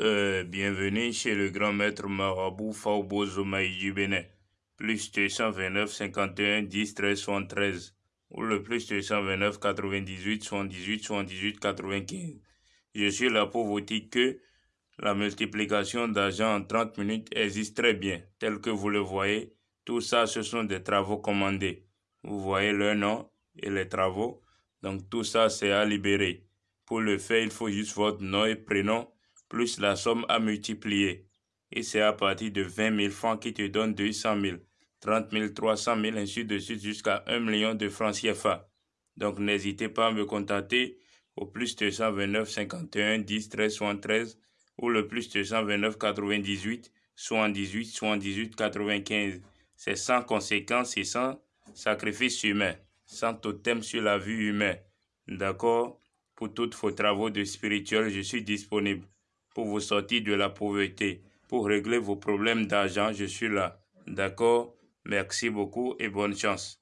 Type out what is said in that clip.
Euh, bienvenue chez le grand maître marabout Faubozo du Bénin. Plus 229 51 10 13 73 ou le plus 229 98 78 78 95. Je suis vous dire que la multiplication d'argent en 30 minutes existe très bien, tel que vous le voyez. Tout ça, ce sont des travaux commandés. Vous voyez le nom et les travaux. Donc tout ça, c'est à libérer. Pour le faire, il faut juste votre nom et prénom plus la somme à multiplier. Et c'est à partir de 20 000 francs qui te donne 200 000, 30 000, 300 000, ainsi de suite jusqu'à 1 million de francs CFA. Donc n'hésitez pas à me contacter au plus 229 51 10 13 73 ou le plus 229 98 78 78 95. C'est sans conséquence et sans sacrifice humain, sans totem sur la vie humaine. D'accord? Pour tous vos travaux de spirituel, je suis disponible pour vous sortir de la pauvreté, pour régler vos problèmes d'argent, je suis là. D'accord? Merci beaucoup et bonne chance.